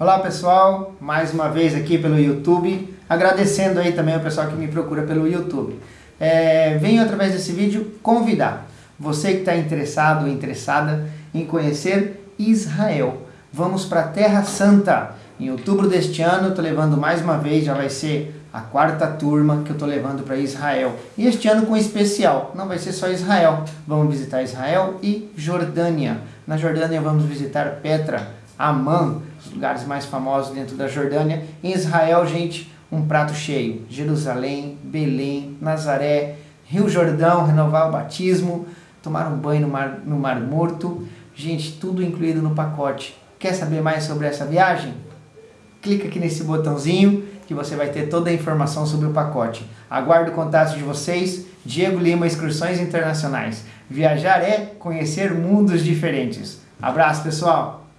Olá pessoal, mais uma vez aqui pelo YouTube, agradecendo aí também o pessoal que me procura pelo YouTube. É, venho através desse vídeo convidar você que está interessado ou interessada em conhecer Israel. Vamos para a Terra Santa. Em outubro deste ano, estou levando mais uma vez, já vai ser a quarta turma que eu estou levando para Israel. E este ano com especial, não vai ser só Israel. Vamos visitar Israel e Jordânia. Na Jordânia vamos visitar Petra, Amman, os lugares mais famosos dentro da Jordânia. Em Israel, gente, um prato cheio. Jerusalém, Belém, Nazaré, Rio Jordão, renovar o batismo, tomar um banho no Mar, no mar Morto. Gente, tudo incluído no pacote. Quer saber mais sobre essa viagem? Clica aqui nesse botãozinho que você vai ter toda a informação sobre o pacote. Aguardo o contato de vocês. Diego Lima, Excursões Internacionais. Viajar é conhecer mundos diferentes. Abraço, pessoal!